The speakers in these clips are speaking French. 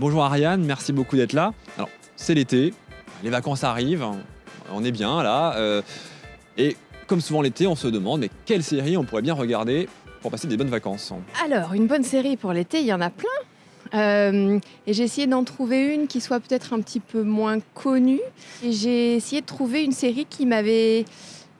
Bonjour Ariane, merci beaucoup d'être là. Alors, c'est l'été, les vacances arrivent, on est bien là. euh, et comme souvent l'été, on se demande, mais quelle série on pourrait bien regarder pour passer des bonnes vacances? Alors, une bonne série pour l'été, il y en a plein. Euh, et j'ai essayé d'en trouver une qui soit peut-être un petit peu moins connue. Et j'ai essayé de trouver une série qui m'avait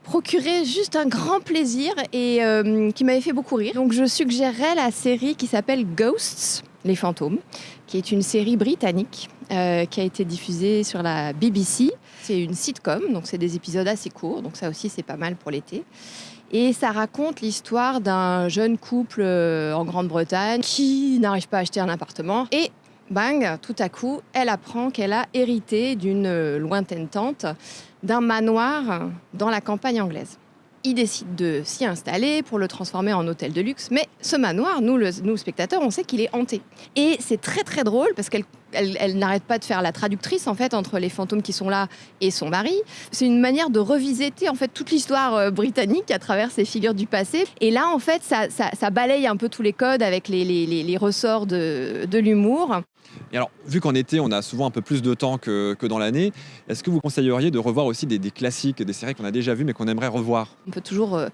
procuré juste un grand plaisir et euh, qui m'avait fait beaucoup rire. Donc je suggérerais la série qui s'appelle Ghosts, les fantômes, qui est une série britannique euh, qui a été diffusée sur la BBC. C'est une sitcom, donc c'est des épisodes assez courts, donc ça aussi c'est pas mal pour l'été. Et ça raconte l'histoire d'un jeune couple euh, en Grande-Bretagne qui n'arrive pas à acheter un appartement. Et bang, tout à coup, elle apprend qu'elle a hérité d'une euh, lointaine tante d'un manoir dans la campagne anglaise. Ils décident de s'y installer pour le transformer en hôtel de luxe. Mais ce manoir, nous, nous spectateurs, on sait qu'il est hanté. Et c'est très très drôle parce qu'elle elle, elle n'arrête pas de faire la traductrice en fait entre les fantômes qui sont là et son mari. C'est une manière de revisiter en fait toute l'histoire euh, britannique à travers ces figures du passé. Et là en fait ça, ça- ça balaye un peu tous les codes avec les, les- les- les ressorts de, de l'humour. Et alors, vu qu'en été, on a souvent un peu plus de temps que, que dans l'année, est-ce que vous conseilleriez de revoir aussi des, des classiques, des séries qu'on a déjà vues mais qu'on aimerait revoir? On peut toujours euh,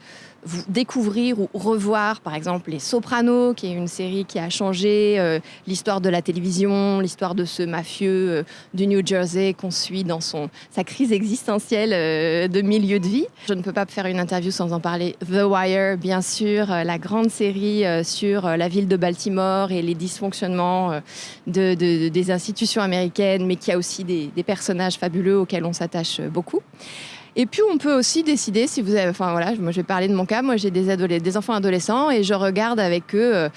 vous découvrir ou revoir, par exemple, Les Sopranos, qui est une série qui a changé euh, l'histoire de la télévision, l'histoire de ce mafieux euh, du New Jersey qu'on suit dans son, sa crise existentielle euh, de milieu de vie. Je ne peux pas faire une interview sans en parler. The Wire, bien sûr, la grande série sur la ville de Baltimore et les dysfonctionnements de, de- des institutions américaines, mais qui a aussi des, personnages fabuleux auxquels on s'attache beaucoup. Et puis on peut aussi décider si vous avez, enfin voilà, moi je vais parler de mon cas. Moi j'ai des des enfants adolescents et je regarde avec eux euh,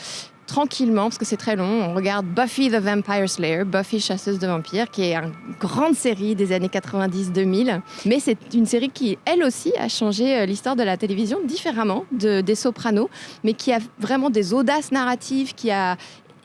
tranquillement parce que c'est très long. On regarde Buffy the Vampire Slayer, Buffy chasseuse de vampires, qui est une grande série des années 90-2000. Mais c'est une série qui elle aussi a changé euh, l'histoire de la télévision différemment de, des Sopranos, mais qui a vraiment des audaces narratives, qui a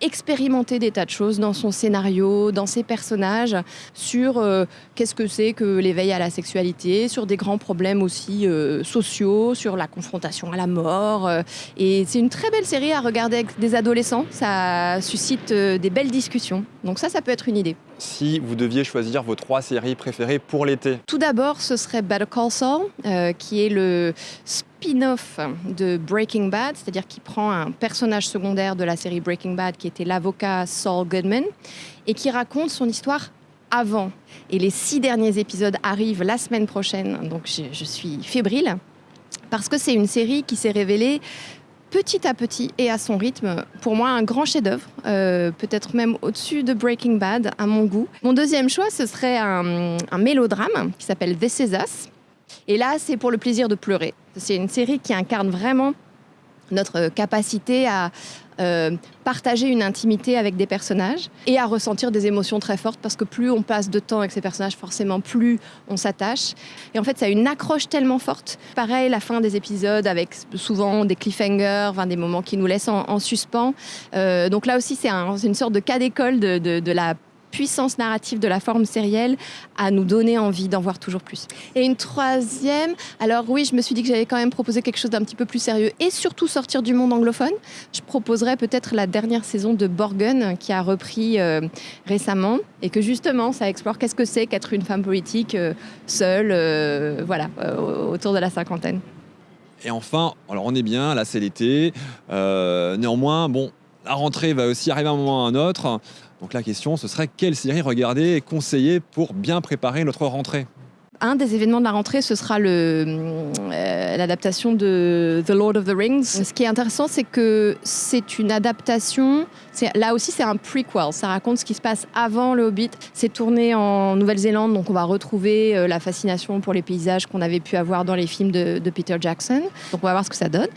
expérimenté des tas de choses dans son scénario, dans ses personnages, sur euh, qu'est-ce que c'est que l'éveil à la sexualité, sur des grands problèmes aussi euh, sociaux, sur la confrontation à la mort. euh, et c'est une très belle série à regarder avec des adolescents. Ça suscite des belles discussions. Donc ça, ça peut être une idée. Si vous deviez choisir vos trois séries préférées pour l'été, Tout d'abord, ce serait Better Call Saul, euh, qui est le spin-off de Breaking Bad, c'est-à-dire qui prend un personnage secondaire de la série Breaking Bad, qui était l'avocat Saul Goodman, et qui raconte son histoire avant. Et les six derniers épisodes arrivent la semaine prochaine, donc je, je suis fébrile, parce que c'est une série qui s'est révélée petit à petit et à son rythme, pour moi, un grand chef-d'œuvre, euh, peut-être même au-dessus de Breaking Bad, à mon goût. Mon deuxième choix, ce serait un, mélodrame qui s'appelle This Is. Et là, c'est pour le plaisir de pleurer. C'est une série qui incarne vraiment notre capacité à euh, partager une intimité avec des personnages et à ressentir des émotions très fortes parce que plus on passe de temps avec ces personnages, forcément plus on s'attache. Et en fait, ça a une accroche tellement forte. Pareil, la fin des épisodes avec souvent des cliffhangers, des moments qui nous laissent en, en suspens. Euh, donc là aussi, c'est un- c'est une sorte de cas d'école de la puissance narrative de la forme sérielle à nous donner envie d'en voir toujours plus. Et une troisième, alors oui, je me suis dit que j'allais quand même proposer quelque chose d'un petit peu plus sérieux et surtout sortir du monde anglophone. Je proposerais peut-être la dernière saison de Borgen qui a repris euh, récemment et que justement ça explore qu'est-ce que c'est qu'être une femme politique euh, seule, euh, voilà, autour de la cinquantaine. Et enfin, alors on est bien, là c'est l'été. Néanmoins, bon, la rentrée va aussi arriver à un moment ou à un autre. Donc la question, ce serait quelle série regarder et conseiller pour bien préparer notre rentrée? Un des événements de la rentrée, ce sera le, euh, l'adaptation de The Lord of the Rings. Ce qui est intéressant, c'est que c'est une adaptation. Là aussi, c'est un prequel. Ça raconte ce qui se passe avant le Hobbit. C'est tourné en Nouvelle-Zélande, donc on va retrouver euh, la fascination pour les paysages qu'on avait pu avoir dans les films de, de Peter Jackson. Donc on va voir ce que ça donne.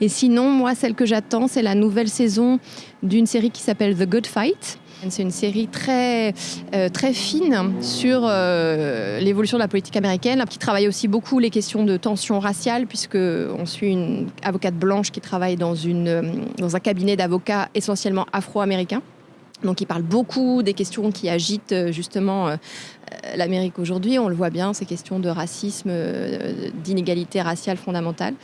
Et sinon, moi, celle que j'attends, c'est la nouvelle saison d'une série qui s'appelle The Good Fight. C'est une série très, euh, fine sur euh, l'évolution de la politique américaine, qui travaille aussi beaucoup les questions de tension raciale, puisque on suit une avocate blanche qui travaille dans, euh, dans un cabinet d'avocats essentiellement afro-américains. Donc il parle beaucoup des questions qui agitent euh, justement euh, l'Amérique aujourd'hui. On le voit bien, ces questions de racisme, euh, d'inégalité raciale fondamentale.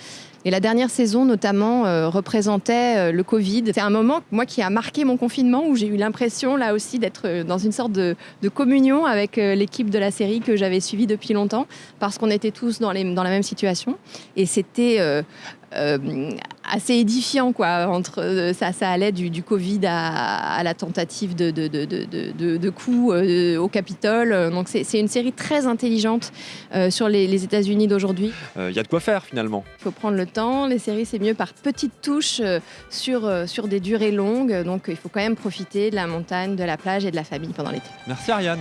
Et la dernière saison, notamment, euh, représentait euh, le Covid. C'est un moment, moi, qui a marqué mon confinement, où j'ai eu l'impression, là aussi, d'être euh, dans une sorte de, communion avec euh, l'équipe de la série que j'avais suivie depuis longtemps, parce qu'on était tous dans, dans la même situation. Et c'était euh, euh, assez édifiant, quoi. Entre, euh, ça, ça allait du, du Covid à, à la tentative de, de, de, de, de- de coup euh, au Capitole. Donc, c'est c'est une série très intelligente euh, sur les, les États-Unis d'aujourd'hui. Il y a de quoi faire finalement. Il faut prendre le temps. Les séries, c'est mieux par petites touches euh, sur, euh, sur des durées longues. Donc, il faut quand même profiter de la montagne, de la plage et de la famille pendant l'été. Merci Ariane.